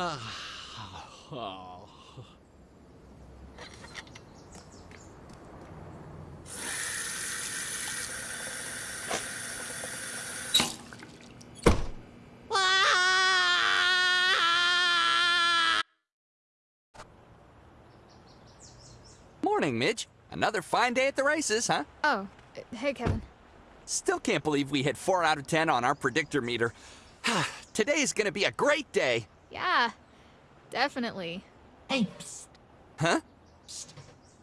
Morning, Midge. Another fine day at the races, huh? Oh, hey, Kevin. Still can't believe we hit 4 out of 10 on our predictor meter. Today's gonna be a great day. Yeah, definitely. Hey, psst, Huh?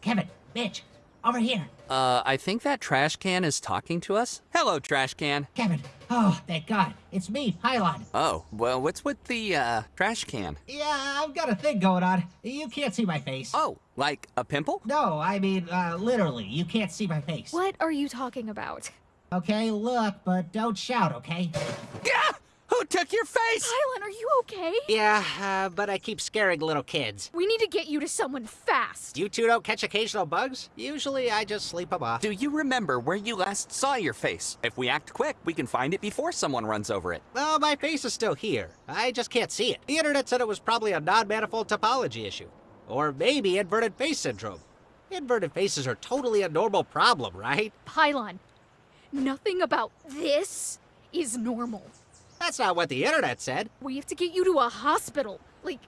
Kevin, Midge, over here. Uh, I think that trash can is talking to us. Hello, trash can. Kevin, oh, thank God, it's me, Pylon. Oh, well, what's with the, uh, trash can? Yeah, I've got a thing going on. You can't see my face. Oh, like a pimple? No, I mean, uh, literally, you can't see my face. What are you talking about? Okay, look, but don't shout, okay? Yeah! Who took your face? Pylon, are you okay? Yeah, uh, but I keep scaring little kids. We need to get you to someone fast. You two don't catch occasional bugs? Usually I just sleep them off. Do you remember where you last saw your face? If we act quick, we can find it before someone runs over it. Well, my face is still here. I just can't see it. The internet said it was probably a non-manifold topology issue. Or maybe inverted face syndrome. Inverted faces are totally a normal problem, right? Pylon, nothing about this is normal. That's not what the internet said. We have to get you to a hospital. Like,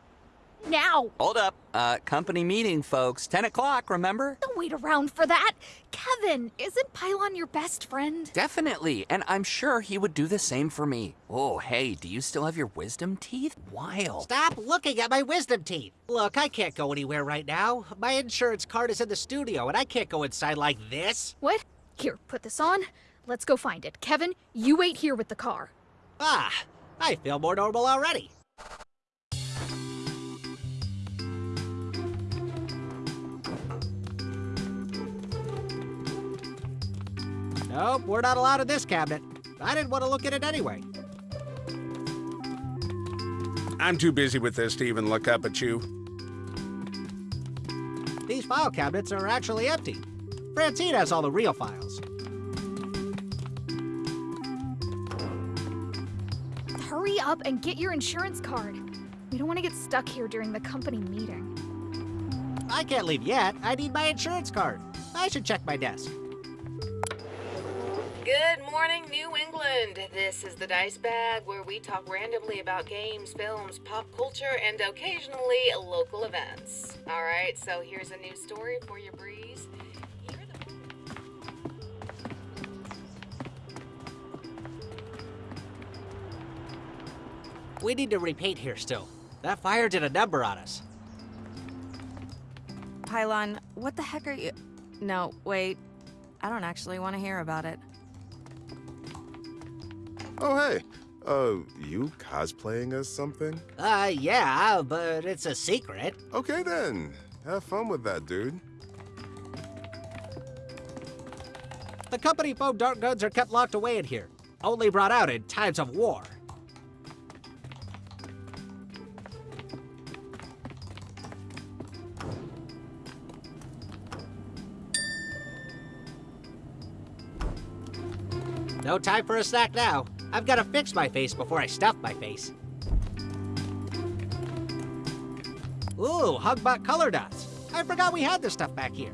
now. Hold up. Uh, company meeting, folks. 10 o'clock, remember? Don't wait around for that. Kevin, isn't Pylon your best friend? Definitely, and I'm sure he would do the same for me. Oh, hey, do you still have your wisdom teeth? Wild. Stop looking at my wisdom teeth. Look, I can't go anywhere right now. My insurance card is in the studio, and I can't go inside like this. What? Here, put this on. Let's go find it. Kevin, you wait here with the car. Ah, I feel more normal already. Nope, we're not allowed in this cabinet. I didn't want to look at it anyway. I'm too busy with this to even look up at you. These file cabinets are actually empty. Francine has all the real files. Hurry up and get your insurance card. We don't want to get stuck here during the company meeting. I can't leave yet. I need my insurance card. I should check my desk. Good morning, New England. This is the Dice Bag, where we talk randomly about games, films, pop culture, and occasionally local events. All right, so here's a new story for your breeze. We need to repaint here still. That fire did a number on us. Pylon, what the heck are you? No, wait. I don't actually want to hear about it. Oh, hey. Uh, you cosplaying as something? Uh, yeah, but it's a secret. Okay then. Have fun with that, dude. The company foam dart guns are kept locked away in here, only brought out in times of war. No time for a snack now. I've got to fix my face before I stuff my face. Ooh, Hugbot color dots. I forgot we had this stuff back here.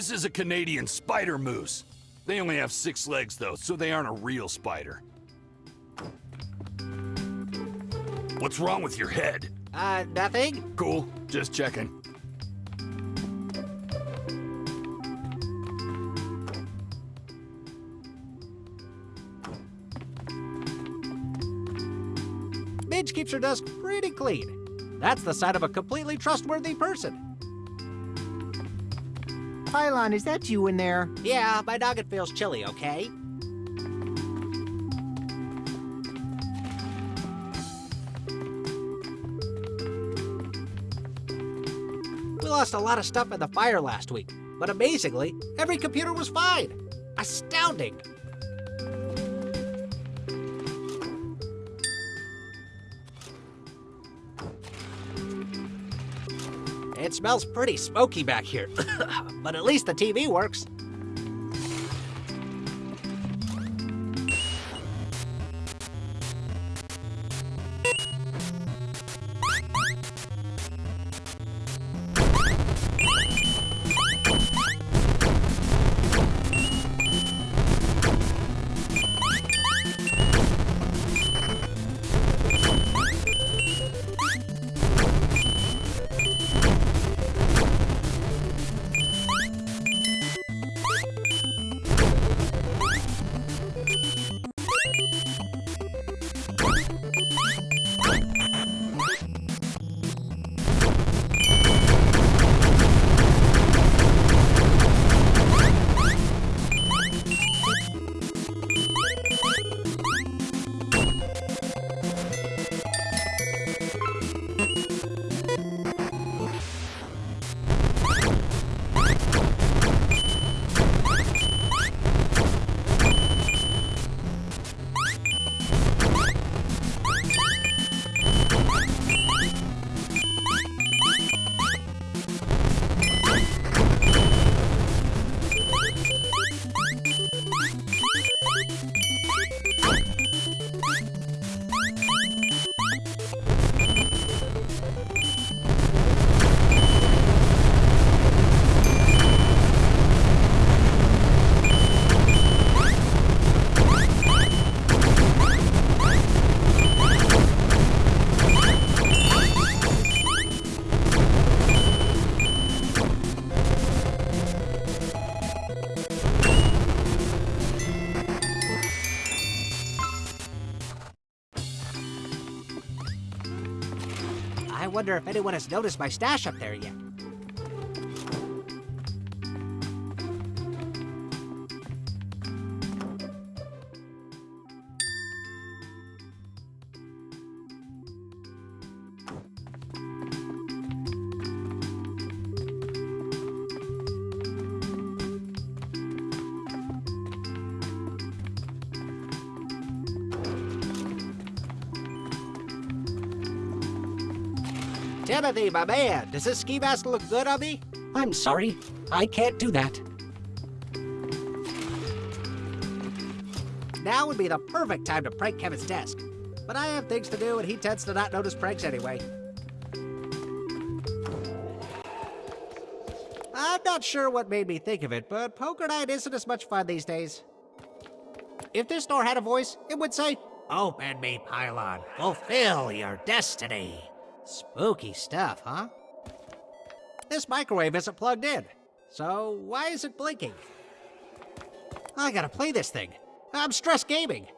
This is a Canadian spider moose. They only have six legs, though, so they aren't a real spider. What's wrong with your head? Uh, nothing? Cool, just checking. Midge keeps her desk pretty clean. That's the sign of a completely trustworthy person. Pylon, is that you in there? Yeah, my noggin feels chilly, okay? We lost a lot of stuff in the fire last week, but amazingly, every computer was fine. Astounding! Smells pretty smoky back here, but at least the TV works. Wonder if anyone has noticed my stash up there yet. Timothy, my man, does this ski mask look good on me? I'm sorry. I can't do that. Now would be the perfect time to prank Kevin's desk. But I have things to do and he tends to not notice pranks anyway. I'm not sure what made me think of it, but poker night isn't as much fun these days. If this door had a voice, it would say, Open me, Pylon. Fulfill your destiny. Spooky stuff, huh? This microwave isn't plugged in, so why is it blinking? I gotta play this thing. I'm stress gaming.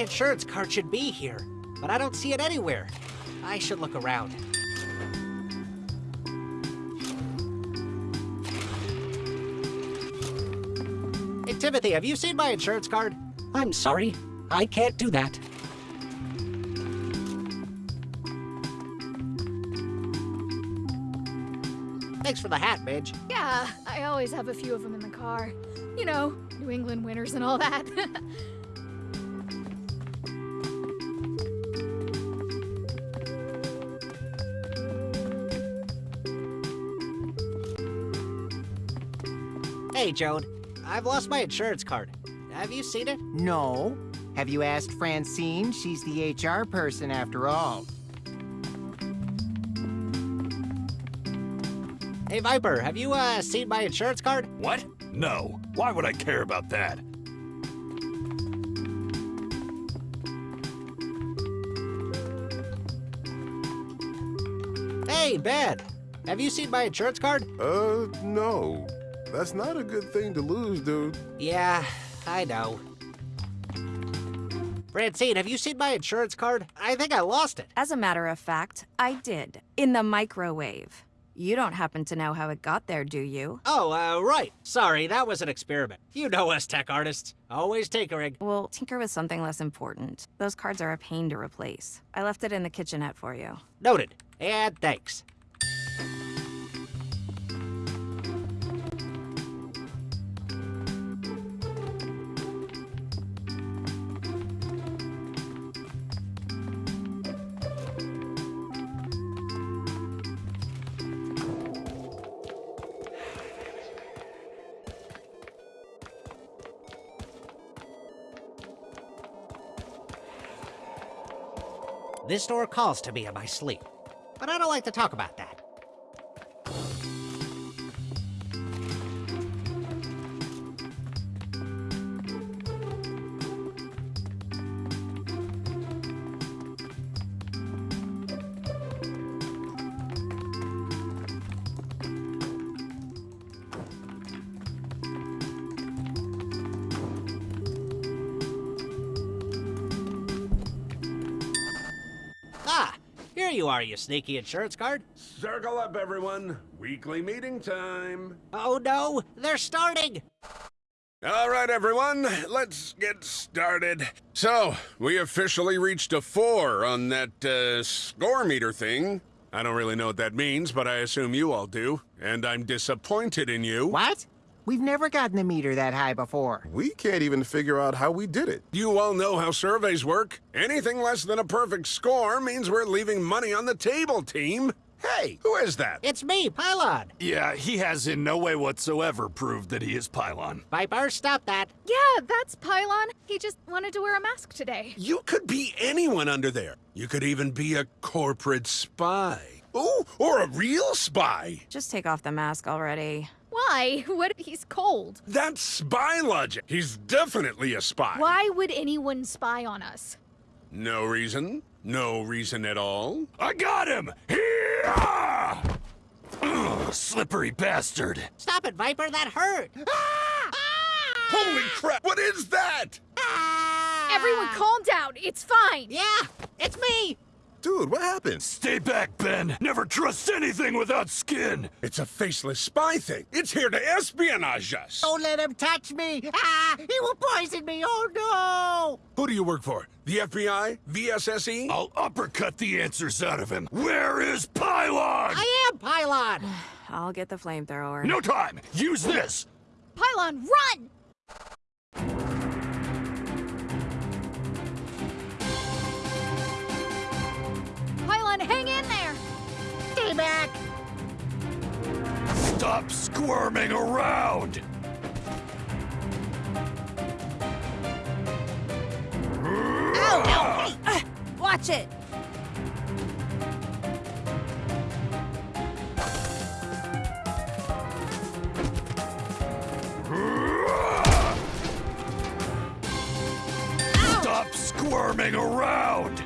Insurance card should be here, but I don't see it anywhere. I should look around. Hey, Timothy, have you seen my insurance card? I'm sorry. I can't do that. Thanks for the hat, Midge. Yeah, I always have a few of them in the car. You know, New England winters and all that. Hey, Joan. I've lost my insurance card. Have you seen it? No. Have you asked Francine? She's the HR person after all. Hey, Viper, have you, uh, seen my insurance card? What? No. Why would I care about that? Hey, Ben. Have you seen my insurance card? Uh, no. That's not a good thing to lose, dude. Yeah, I know. Francine, have you seen my insurance card? I think I lost it. As a matter of fact, I did. In the microwave. You don't happen to know how it got there, do you? Oh, uh, right. Sorry, that was an experiment. You know us tech artists. Always tinkering. Well, tinker with something less important. Those cards are a pain to replace. I left it in the kitchenette for you. Noted. And thanks. This door calls to me in my sleep, but I don't like to talk about that. Here you are, you sneaky insurance card. Circle up, everyone. Weekly meeting time. Oh no, they're starting! All right, everyone, let's get started. So, we officially reached a four on that uh, score meter thing. I don't really know what that means, but I assume you all do. And I'm disappointed in you. What? We've never gotten a meter that high before. We can't even figure out how we did it. You all know how surveys work. Anything less than a perfect score means we're leaving money on the table, team. Hey, who is that? It's me, Pylon. Yeah, he has in no way whatsoever proved that he is Pylon. Viper, stop that. yeah, that's Pylon. He just wanted to wear a mask today. You could be anyone under there. You could even be a corporate spy. Ooh, or a real spy. Just take off the mask already. Why? What if he's cold? That's spy logic. He's definitely a spy. Why would anyone spy on us? No reason. No reason at all. I got him! Here! Ugh, slippery bastard. Stop it, Viper, that hurt! Holy crap! What is that? Ah! Everyone calm down. It's fine. Yeah, it's me! Dude, what happened? Stay back, Ben. Never trust anything without skin. It's a faceless spy thing. It's here to espionage us. Don't let him touch me! Ah! He will poison me! Oh no! Who do you work for? The FBI? VSSE? I'll uppercut the answers out of him. Where is Pylon? I am Pylon! I'll get the flamethrower. No time. Use this. Pylon, run! Pylon, hang in there! Stay back! Stop squirming around. Oh, no! Hey! Uh, watch it! Stop squirming around.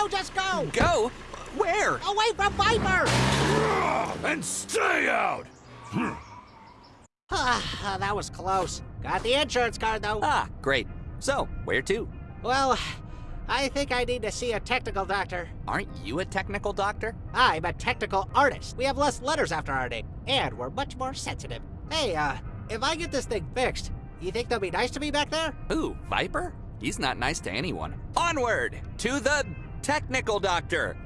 Go, go, go, just go! Go? Where? Away from Viper! And stay out! Ah, that was close. Got the insurance card, though. Ah, great. So, where to? Well, I think I need to see a technical doctor. Aren't you a technical doctor? I'm a technical artist. We have less letters after our name, and we're much more sensitive. Hey, uh, if I get this thing fixed, you think they'll be nice to me back there? Ooh, Viper? He's not nice to anyone. Onward to the technical doctor.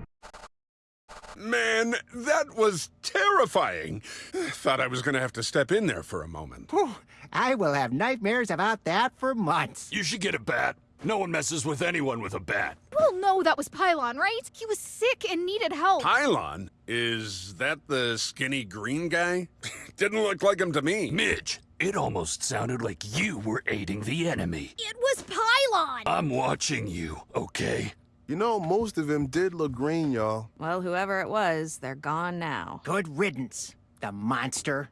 Man, that was terrifying. Thought I was gonna have to step in there for a moment. Whew, I will have nightmares about that for months. You should get a bat. No one messes with anyone with a bat. Well, no, that was Pylon, right? He was sick and needed help. Pylon? Is that the skinny green guy? Didn't look like him to me. Midge, it almost sounded like you were aiding the enemy. It was Pylon! I'm watching you, okay? You know, most of them did look green, y'all. Well, whoever it was, they're gone now. Good riddance, the monster.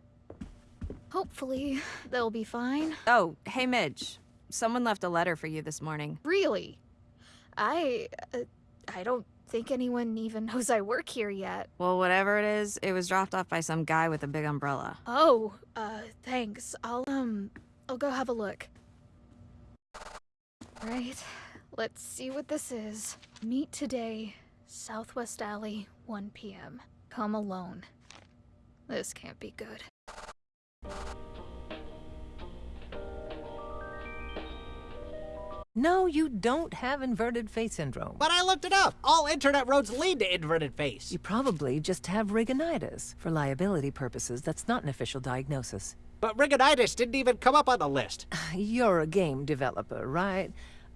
Hopefully, they'll be fine. Oh, hey, Midge. Someone left a letter for you this morning. Really? I. Uh, I don't think anyone even knows I work here yet. Well, whatever it is, it was dropped off by some guy with a big umbrella. Oh, uh, thanks. I'll, um, I'll go have a look. Right. Let's see what this is. Meet today, Southwest Alley, 1 p.m. Come alone. This can't be good. No, you don't have inverted face syndrome. But I looked it up. All internet roads lead to inverted face. You probably just have rigonitis. For liability purposes, that's not an official diagnosis. But rigonitis didn't even come up on the list. You're a game developer, right?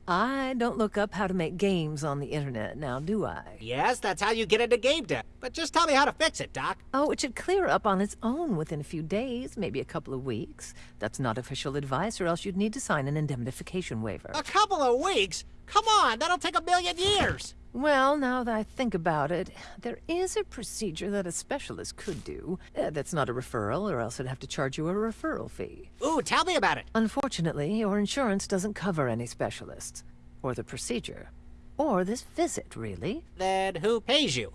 I don't look up how to make games on the internet now, do I? Yes, that's how you get into game dev. But just tell me how to fix it, Doc. Oh, it should clear up on its own within a few days, maybe a couple of weeks. That's not official advice, or else you'd need to sign an indemnification waiver. A couple of weeks? Come on, that'll take a million years. Well, now that I think about it, there is a procedure that a specialist could do. Uh, that's not a referral, or else I'd have to charge you a referral fee. Ooh, tell me about it. Unfortunately, your insurance doesn't cover any specialists, or the procedure, or this visit, really. Then who pays you?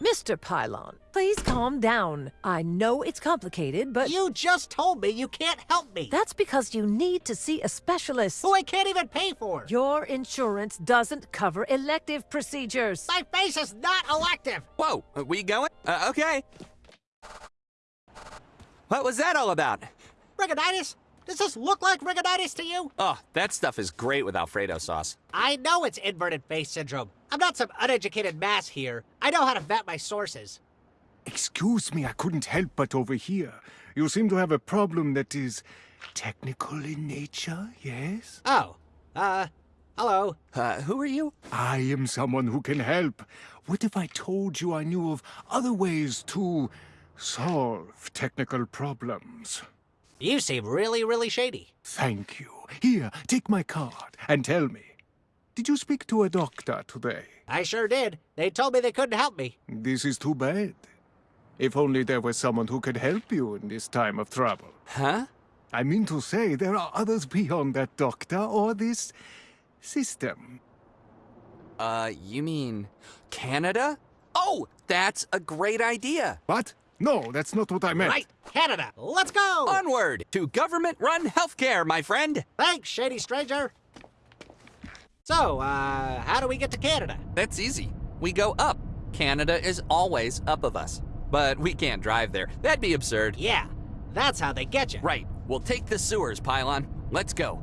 Mr. Pylon, please calm down. I know it's complicated, but... You just told me you can't help me. That's because you need to see a specialist. Who I can't even pay for. Your insurance doesn't cover elective procedures. My face is not elective. Whoa, are we going? Uh, okay. What was that all about? Rigonitis? Does this look like rigonitis to you? Oh, that stuff is great with Alfredo sauce. I know it's inverted face syndrome. I'm not some uneducated mass here. I know how to vet my sources. Excuse me, I couldn't help but overhear. You seem to have a problem that is technical in nature, yes? Oh, uh, hello. Uh, who are you? I am someone who can help. What if I told you I knew of other ways to solve technical problems? You seem really, really shady. Thank you. Here, take my card and tell me. Did you speak to a doctor today? I sure did. They told me they couldn't help me. This is too bad. If only there was someone who could help you in this time of trouble. Huh? I mean to say, there are others beyond that doctor or this system. Uh, you mean Canada? Oh, that's a great idea. What? No, that's not what I meant. Right, Canada. Let's go. Onward to government-run healthcare, my friend. Thanks, shady stranger. So, uh, how do we get to Canada? That's easy. We go up. Canada is always up of us. But we can't drive there. That'd be absurd. Yeah, that's how they get you. Right. We'll take the sewers, Pylon. Let's go.